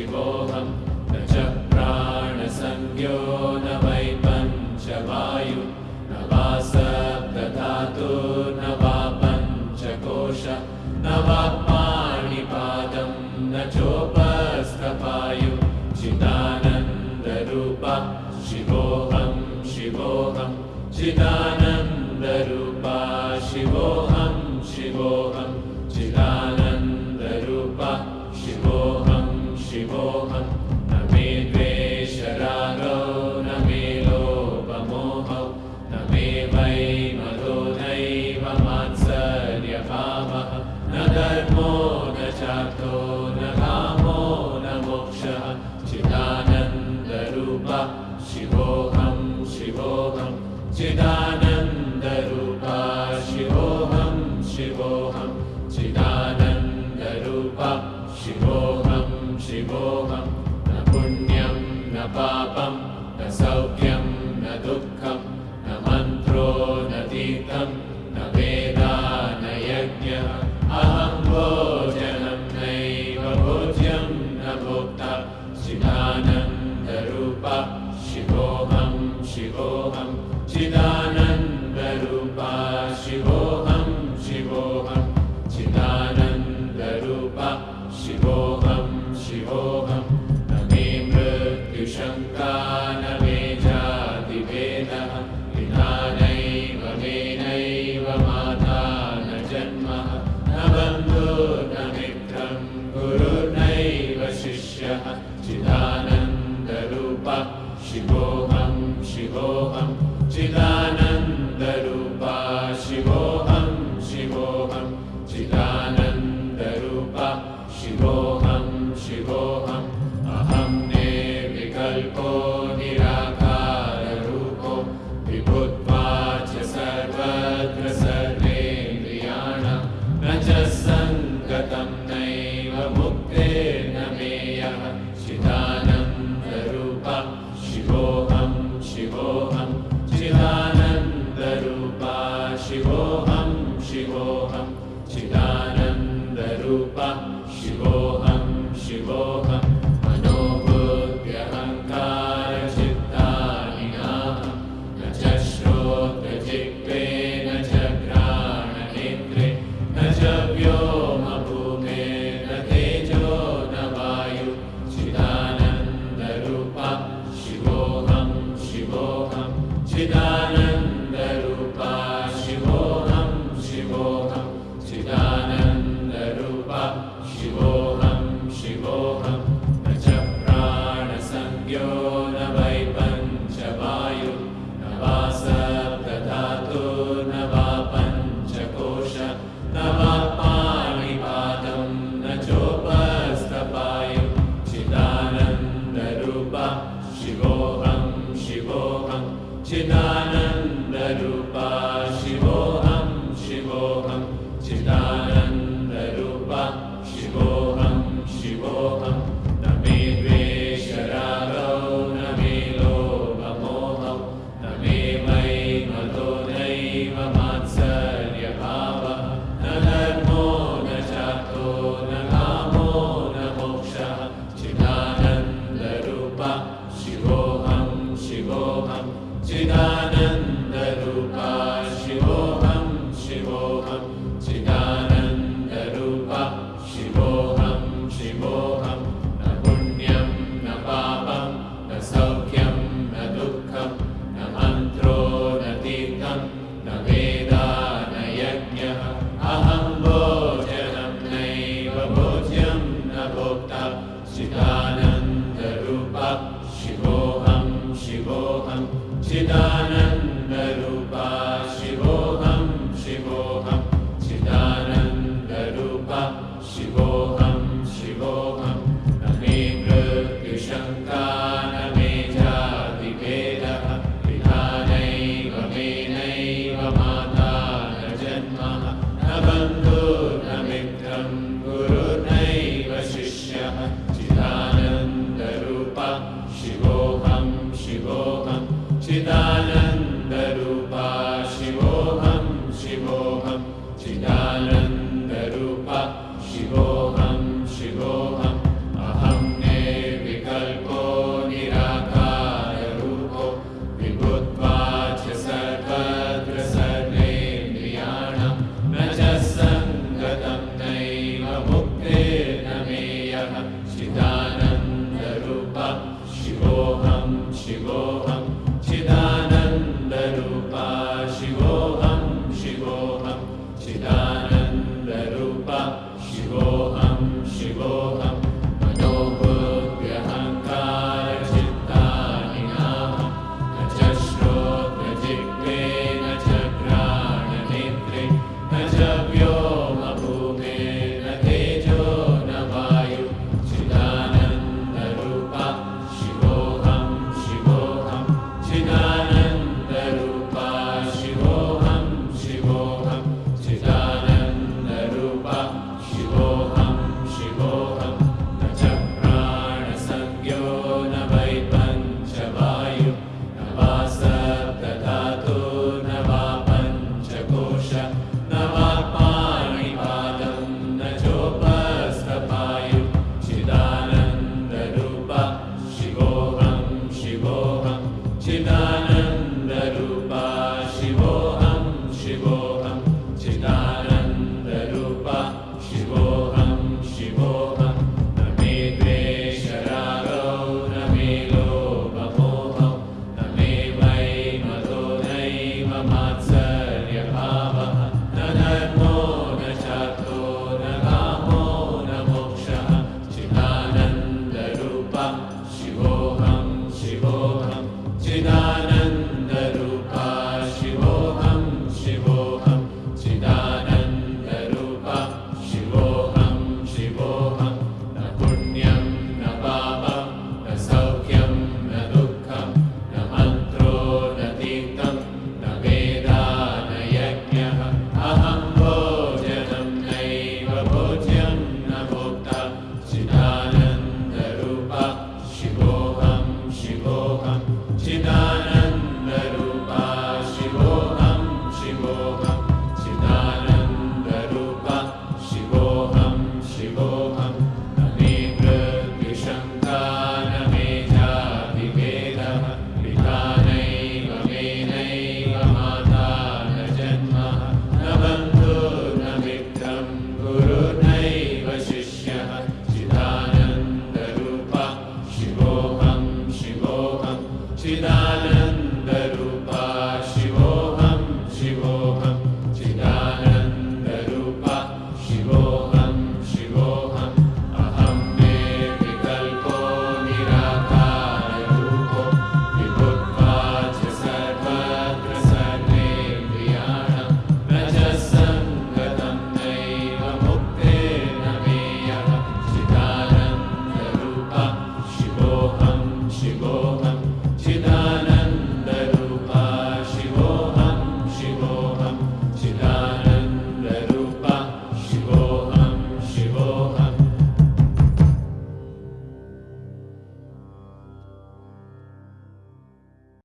शिवोऽहं न च प्राणसंज्ञो न वै पञ्चवायु न वा सप्तधातु न वा पञ्चकोश न वा पाणिपादं न चोपस्तपायु चिदानन्दरूपा शिवोऽहं शिवोऽहं चिदानन्दरूपा शिवोऽहम् चिदानन्दरूपा शिवोऽहम् शिवोऽहम् चिदानन्दरूपा शिवोऽहम् शिवोऽहम् न पुण्यम् न पापम् न सौख्यं न दुःखम् न मन्त्रो न तीर्थम् चिदानन्दरूप शिवोऽहं शिवोऽहं चिदा Tava शिवोऽहं शिवोऽहं चिदानन्द। शिवोऽहं शिदानन्दरूप शिवो